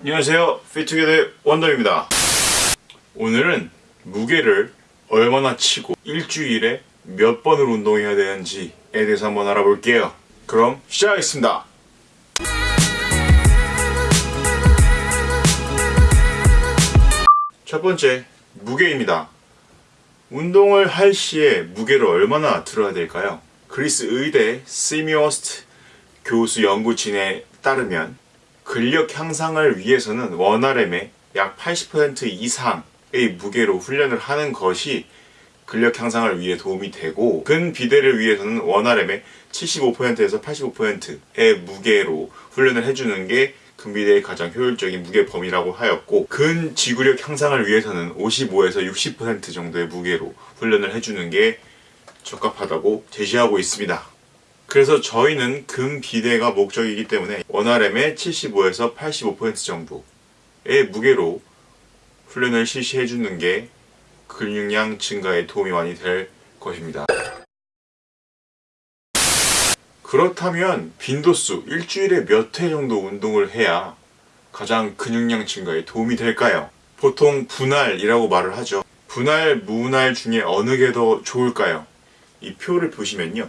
안녕하세요. 피트게더 원더입니다. 오늘은 무게를 얼마나 치고 일주일에 몇 번을 운동해야 되는지에 대해서 한번 알아볼게요. 그럼 시작하겠습니다. 첫 번째 무게입니다. 운동을 할 시에 무게를 얼마나 들어야 될까요? 그리스 의대 시미오스트 교수 연구진에 따르면 근력 향상을 위해서는 원RM의 약 80% 이상의 무게로 훈련을 하는 것이 근력 향상을 위해 도움이 되고 근비대를 위해서는 원RM의 75%에서 85%의 무게로 훈련을 해주는 게 근비대의 가장 효율적인 무게 범위라고 하였고 근지구력 향상을 위해서는 55에서 60% 정도의 무게로 훈련을 해주는 게 적합하다고 제시하고 있습니다. 그래서 저희는 근비대가 목적이기 때문에 원RM의 75에서 85% 정도의 무게로 훈련을 실시해 주는 게 근육량 증가에 도움이 많이 될 것입니다. 그렇다면 빈도수 일주일에 몇 회 정도 운동을 해야 가장 근육량 증가에 도움이 될까요? 보통 분할이라고 말을 하죠. 분할, 무분할 중에 어느 게 더 좋을까요? 이 표를 보시면요.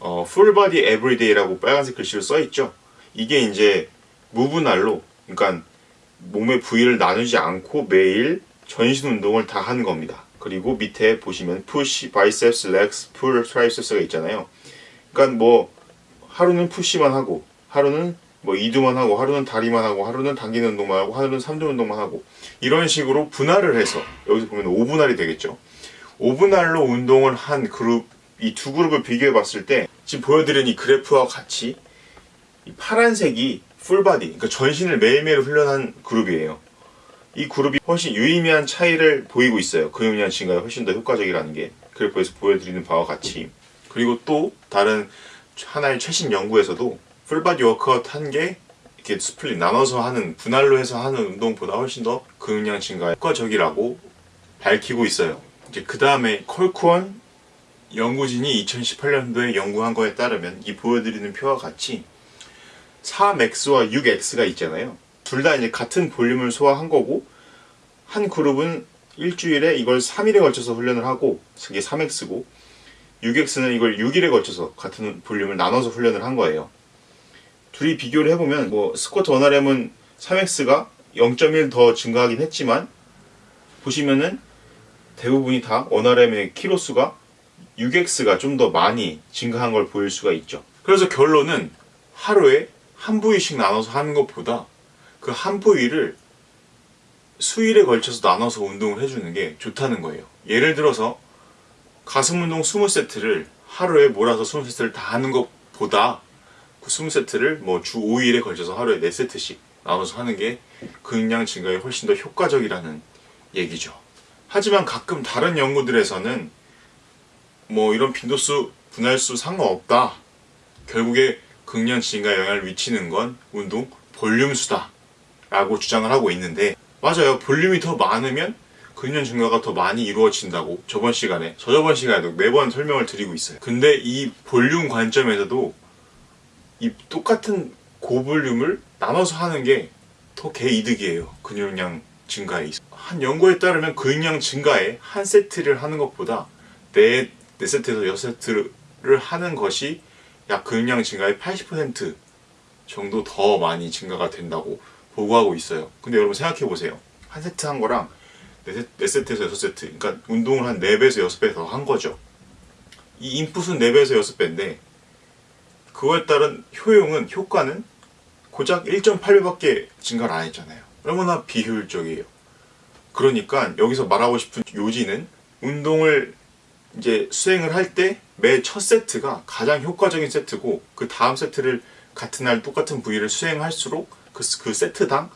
어, body everyday라고 빨간색 글씨로 써 있죠. 이게 이제 무분할로, 그러니까 몸의 부위를 나누지 않고 매일 전신 운동을 다 하는 겁니다. 그리고 밑에 보시면 push, biceps, legs, pull, triceps가 있잖아요. 그러니까 뭐 하루는 푸시만 하고 하루는 뭐 이두만 하고 하루는 다리만 하고 하루는 당기는 운동만 하고 하루는 삼두 운동만 하고 이런 식으로 분할을 해서 여기서 보면 5분할이 되겠죠. 5분할로 운동을 한 그룹 이 두 그룹을 비교해 봤을 때 지금 보여드린 이 그래프와 같이 이 파란색이 full body 그러니까 전신을 매일매일 훈련한 그룹이에요. 이 그룹이 훨씬 유의미한 차이를 보이고 있어요. 근육량 증가에 훨씬 더 효과적이라는 게 그래프에서 보여드리는 바와 같이 그리고 또 다른 하나의 최신 연구에서도 full body workout 한 게 이렇게 split 나눠서 하는 분할로 해서 하는 운동보다 훨씬 더 근육량 증가에 효과적이라고 밝히고 있어요. 이제 그 다음에 콜쿠원 연구진이 2018년도에 연구한 거에 따르면 이 보여드리는 표와 같이 3x와 6x가 있잖아요. 둘 다 이제 같은 볼륨을 소화한 거고 한 그룹은 일주일에 이걸 3일에 걸쳐서 훈련을 하고 그게 3x고 6x는 이걸 6일에 걸쳐서 같은 볼륨을 나눠서 훈련을 한 거예요. 둘이 비교를 해보면 뭐 스쿼트 원RM은 3x가 0.1 더 증가하긴 했지만 보시면은 대부분이 다 원RM의 키로수가 6x가 좀 더 많이 증가한 걸 보일 수가 있죠. 그래서 결론은 하루에 한 부위씩 나눠서 하는 것보다 그 한 부위를 수일에 걸쳐서 나눠서 운동을 해주는 게 좋다는 거예요. 예를 들어서 가슴 운동 20세트를 하루에 몰아서 20세트를 다 하는 것보다 그 20세트를 뭐 주 5일에 걸쳐서 하루에 4세트씩 나눠서 하는 게 근육량 증가에 훨씬 더 효과적이라는 얘기죠. 하지만 가끔 다른 연구들에서는 뭐 이런 빈도수, 분할수 상관없다. 결국에 근육량 증가에 영향을 미치는 건 운동 볼륨수다. 라고 주장을 하고 있는데 맞아요. 볼륨이 더 많으면 근년 증가가 더 많이 이루어진다고 저번 시간에 저저번 시간에도 매번 설명을 드리고 있어요 근데 이 볼륨 관점에서도 이 똑같은 고볼륨을 나눠서 하는 게 더 개이득이에요 근육량 증가에 있어 한 연구에 따르면 근육량 증가에 한 세트를 하는 것보다 네, 네 세트에서 여섯 세트를 하는 것이 약 근육량 증가의 80% 정도 더 많이 증가가 된다고 보고하고 있어요. 근데 여러분 생각해 보세요. 한 세트 한 거랑 4세트에서 6세트 그러니까 운동을 한 4배에서 6배 더 한 거죠. 이 인풋은 4배에서 6배인데 그거에 따른 효용은 효과는 고작 1.8배밖에 증가를 안 했잖아요. 얼마나 비효율적이에요. 그러니까 여기서 말하고 싶은 요지는 운동을 이제 수행을 할 때 매 첫 세트가 가장 효과적인 세트고 그 다음 세트를 같은 날 똑같은 부위를 수행할수록 그, 그 세트당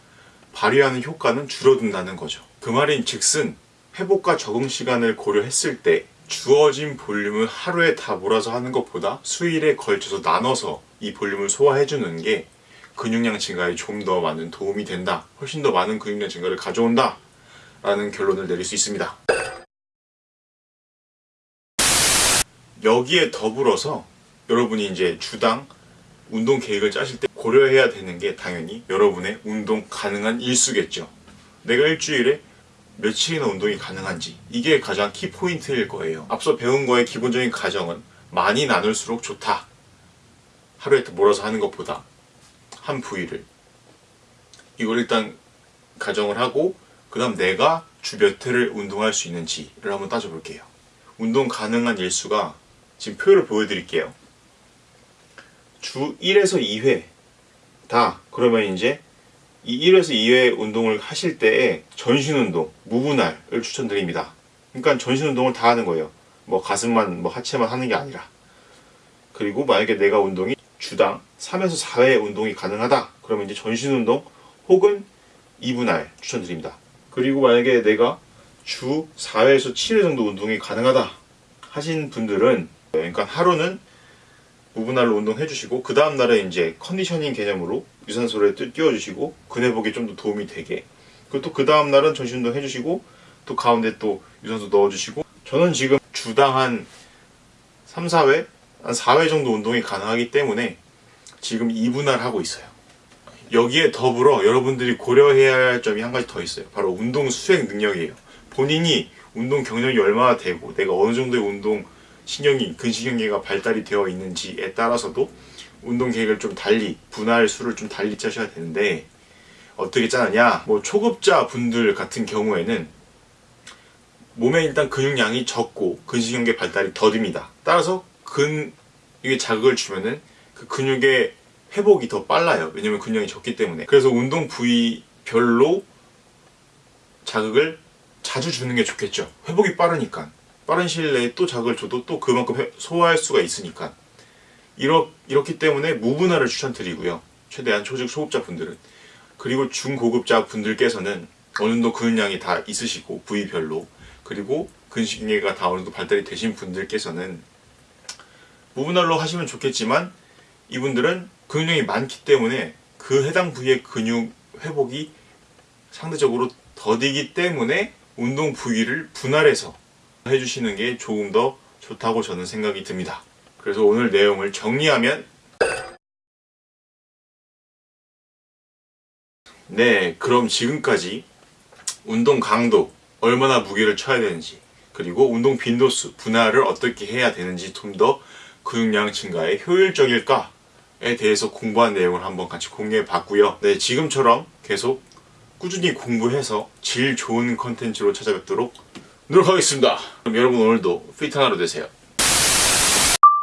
발휘하는 효과는 줄어든다는 거죠 그 말인 즉슨 회복과 적응 시간을 고려했을 때 주어진 볼륨을 하루에 다 몰아서 하는 것보다 수일에 걸쳐서 나눠서 이 볼륨을 소화해주는 게 근육량 증가에 좀 더 많은 도움이 된다. 훨씬 더 많은 근육량 증가를 가져온다. 라는 결론을 내릴 수 있습니다. 여기에 더불어서 여러분이 이제 주당 운동 계획을 짜실 때 고려해야 되는 게 당연히 여러분의 운동 가능한 일수겠죠. 내가 일주일에 며칠이나 운동이 가능한지 이게 가장 키포인트일 거예요. 앞서 배운 거의 기본적인 가정은 많이 나눌수록 좋다. 하루에 몰아서 하는 것보다 한 부위를 이걸 일단 가정을 하고 그 다음 내가 주 몇 회를 운동할 수 있는지를 한번 따져볼게요. 운동 가능한 일수가 지금 표를 보여드릴게요. 주 1에서 2회 다 그러면 이제 이 1에서 2회 운동을 하실 때에 전신 운동, 무분할을 추천드립니다. 그러니까 전신 운동을 다 하는 거예요. 뭐 가슴만 뭐 하체만 하는 게 아니라. 그리고 만약에 내가 운동이 주당 3에서 4회 운동이 가능하다. 그러면 이제 전신 운동 혹은 2분할 추천드립니다. 그리고 만약에 내가 주 4회에서 7회 정도 운동이 가능하다 하신 분들은 그러니까 하루는 무분할로 운동 해 주시고 그 다음 날에 이제 컨디셔닝 개념으로 유산소를 끼워 주시고 근회복에 좀 더 도움이 되게 그리고 또 그 다음 날은 전신 운동 해 주시고 또 가운데 또 유산소 넣어 주시고 저는 지금 주당 한 3, 4회 한 4회 정도 운동이 가능하기 때문에 지금 2분할 하고 있어요. 여기에 더불어 여러분들이 고려해야 할 점이 한 가지 더 있어요. 바로 운동 수행 능력이에요. 본인이 운동 경력이 얼마나 되고 내가 어느 정도의 운동 신경이 근신경계가 발달이 되어 있는지에 따라서도 운동 계획을 좀 달리 분할 수를 좀 달리 짜셔야 되는데 어떻게 짜느냐? 뭐 초급자 분들 같은 경우에는 몸에 일단 근육량이 적고 근신경계 발달이 더딥니다. 따라서 근 이게 자극을 주면은 그 근육의 회복이 더 빨라요. 왜냐면 근육량이 적기 때문에. 그래서 운동 부위별로 자극을 자주 주는 게 좋겠죠. 회복이 빠르니까 빠른 시일 내에 또 자극을 줘도 또 그만큼 회- 소화할 수가 있으니까. 이렇, 이렇기 때문에 무분할을 추천드리고요. 최대한 초직 소급자 분들은. 그리고 중고급자 분들께서는 어느 정도 근육량이 다 있으시고 부위별로. 그리고 근식계가 다 어느 정도 발달이 되신 분들께서는 무분할로 하시면 좋겠지만 이분들은 근육량이 많기 때문에 그 해당 부위의 근육 회복이 상대적으로 더디기 때문에 운동 부위를 분할해서 해주시는 게 조금 더 좋다고 저는 생각이 듭니다. 그래서 오늘 내용을 정리하면 네, 그럼 지금까지 운동 강도, 얼마나 무게를 쳐야 되는지, 그리고 운동 빈도수, 분할을 어떻게 해야 되는지 좀 더 근육량 증가에 효율적일까에 대해서 공부한 내용을 한번 같이 공유해 봤고요. 네, 지금처럼 계속 꾸준히 공부해서 질 좋은 컨텐츠로 찾아뵙도록 노력하겠습니다. 그럼 여러분 오늘도 피트 하나로 되세요.